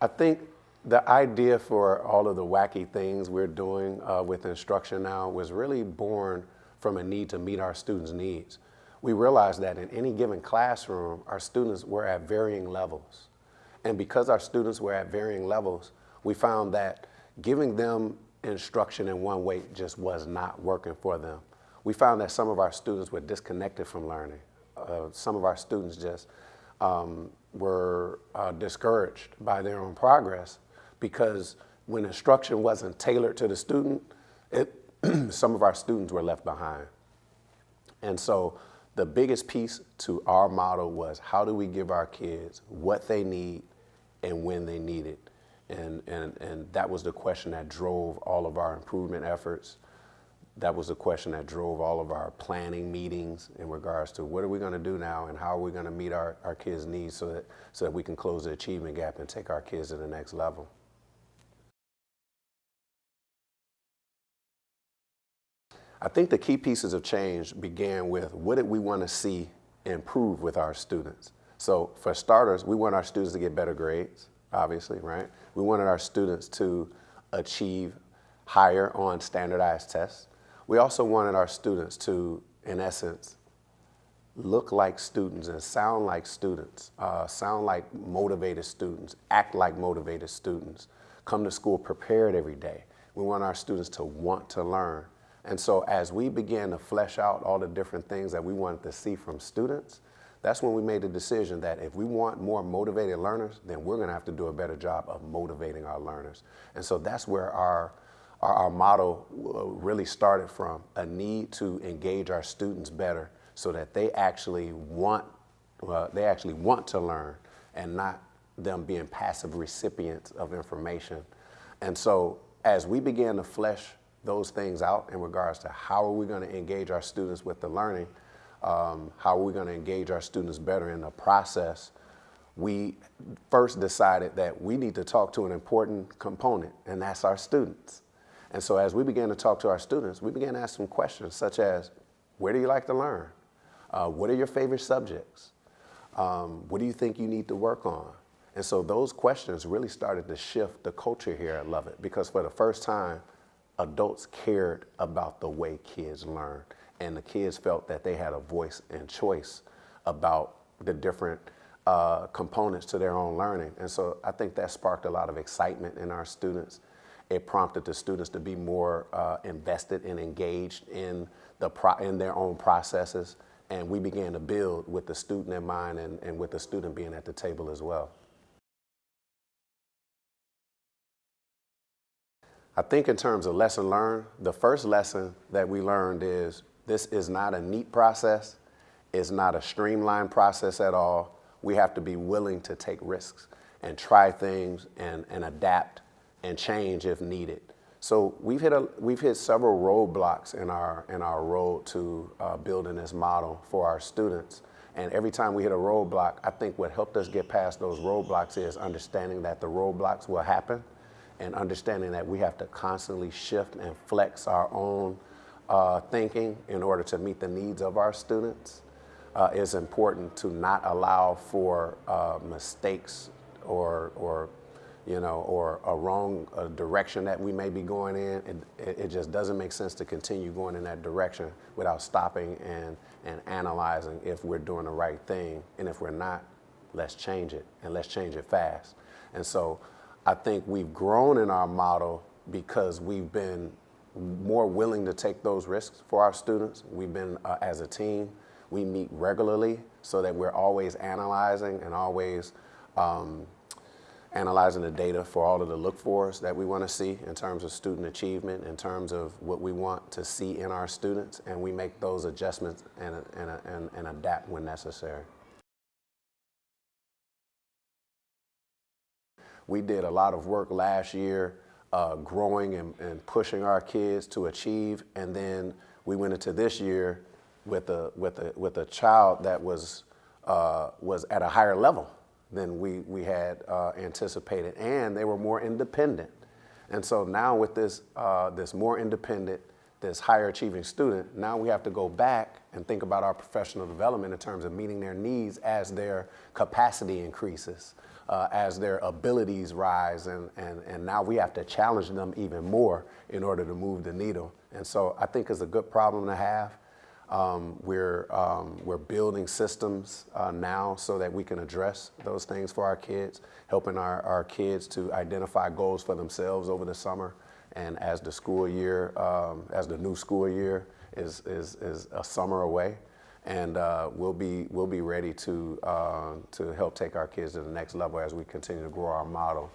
I think the idea for all of the wacky things we're doing uh, with instruction now was really born from a need to meet our students' needs. We realized that in any given classroom, our students were at varying levels. And because our students were at varying levels, we found that giving them instruction in one way just was not working for them. We found that some of our students were disconnected from learning. Uh, some of our students just um, were uh, discouraged by their own progress because when instruction wasn't tailored to the student, it, some of our students were left behind. And so the biggest piece to our model was how do we give our kids what they need and when they need it? And, and, and that was the question that drove all of our improvement efforts. That was the question that drove all of our planning meetings in regards to what are we going to do now and how are we going to meet our, our kids' needs so that, so that we can close the achievement gap and take our kids to the next level. I think the key pieces of change began with what did we want to see improve with our students? So for starters, we want our students to get better grades, obviously, right? We wanted our students to achieve higher on standardized tests. We also wanted our students to, in essence, look like students and sound like students, uh, sound like motivated students, act like motivated students, come to school prepared every day. We want our students to want to learn and so as we began to flesh out all the different things that we wanted to see from students, that's when we made the decision that if we want more motivated learners, then we're gonna have to do a better job of motivating our learners. And so that's where our, our, our model uh, really started from, a need to engage our students better so that they actually want, they actually want to learn and not them being passive recipients of information. And so as we began to flesh those things out in regards to how are we going to engage our students with the learning, um, how are we going to engage our students better in the process, we first decided that we need to talk to an important component, and that's our students. And so as we began to talk to our students, we began to ask some questions such as, where do you like to learn? Uh, what are your favorite subjects? Um, what do you think you need to work on? And so those questions really started to shift the culture here at Lovett because for the first time, adults cared about the way kids learn and the kids felt that they had a voice and choice about the different uh, components to their own learning. And so I think that sparked a lot of excitement in our students. It prompted the students to be more uh, invested and engaged in, the in their own processes. And we began to build with the student in mind and, and with the student being at the table as well. I think in terms of lesson learned, the first lesson that we learned is this is not a neat process. It's not a streamlined process at all. We have to be willing to take risks and try things and, and adapt and change if needed. So we've hit, a, we've hit several roadblocks in our, in our road to uh, building this model for our students. And every time we hit a roadblock, I think what helped us get past those roadblocks is understanding that the roadblocks will happen and understanding that we have to constantly shift and flex our own uh, thinking in order to meet the needs of our students uh, is important to not allow for uh, mistakes or, or, you know, or a wrong uh, direction that we may be going in. It, it just doesn't make sense to continue going in that direction without stopping and, and analyzing if we're doing the right thing. And if we're not, let's change it and let's change it fast. And so I think we've grown in our model because we've been more willing to take those risks for our students. We've been, uh, as a team, we meet regularly so that we're always analyzing and always um, analyzing the data for all of the look fors that we want to see in terms of student achievement, in terms of what we want to see in our students, and we make those adjustments and, and, and, and adapt when necessary. We did a lot of work last year uh, growing and, and, pushing our kids to achieve. And then we went into this year with a, with a, with a child that was, uh, was at a higher level than we, we had uh, anticipated. And they were more independent. And so now with this, uh, this more independent, this higher achieving student, now we have to go back and think about our professional development in terms of meeting their needs as their capacity increases, uh, as their abilities rise, and, and, and now we have to challenge them even more in order to move the needle. And so I think it's a good problem to have. Um, we're, um, we're building systems uh, now so that we can address those things for our kids, helping our, our kids to identify goals for themselves over the summer. And as the school year, um, as the new school year is, is, is a summer away, and uh, we'll, be, we'll be ready to, uh, to help take our kids to the next level as we continue to grow our model